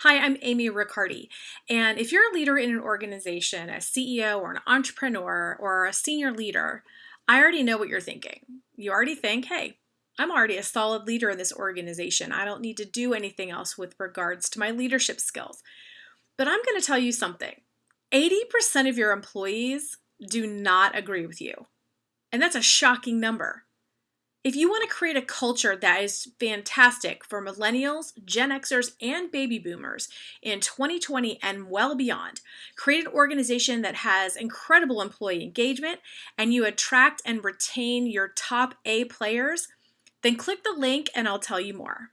Hi, I'm Amy Riccardi, and if you're a leader in an organization, a CEO or an entrepreneur or a senior leader, I already know what you're thinking. You already think, hey, I'm already a solid leader in this organization. I don't need to do anything else with regards to my leadership skills. But I'm going to tell you something 80% of your employees do not agree with you. And that's a shocking number. If you want to create a culture that is fantastic for millennials, Gen Xers, and baby boomers in 2020 and well beyond, create an organization that has incredible employee engagement and you attract and retain your top A players, then click the link and I'll tell you more.